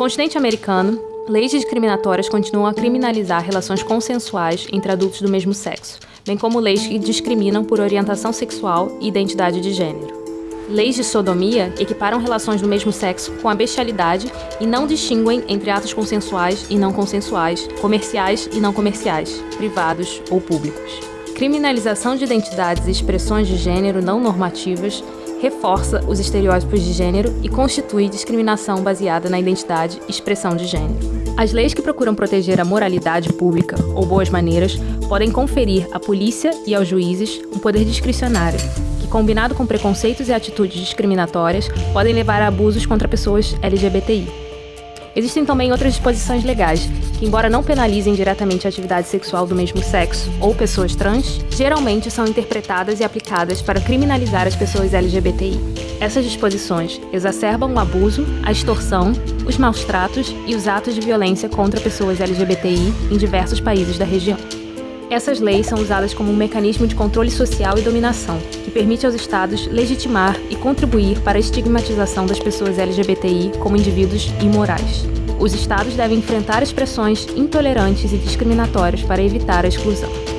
continente americano, leis discriminatórias continuam a criminalizar relações consensuais entre adultos do mesmo sexo, bem como leis que discriminam por orientação sexual e identidade de gênero. Leis de sodomia equiparam relações do mesmo sexo com a bestialidade e não distinguem entre atos consensuais e não consensuais, comerciais e não comerciais, privados ou públicos. Criminalização de identidades e expressões de gênero não normativas reforça os estereótipos de gênero e constitui discriminação baseada na identidade e expressão de gênero. As leis que procuram proteger a moralidade pública ou boas maneiras podem conferir à polícia e aos juízes um poder discricionário combinado com preconceitos e atitudes discriminatórias, podem levar a abusos contra pessoas LGBTI. Existem também outras disposições legais, que, embora não penalizem diretamente a atividade sexual do mesmo sexo ou pessoas trans, geralmente são interpretadas e aplicadas para criminalizar as pessoas LGBTI. Essas disposições exacerbam o abuso, a extorsão, os maus tratos e os atos de violência contra pessoas LGBTI em diversos países da região. Essas leis são usadas como um mecanismo de controle social e dominação, que permite aos Estados legitimar e contribuir para a estigmatização das pessoas LGBTI como indivíduos imorais. Os Estados devem enfrentar expressões intolerantes e discriminatórias para evitar a exclusão.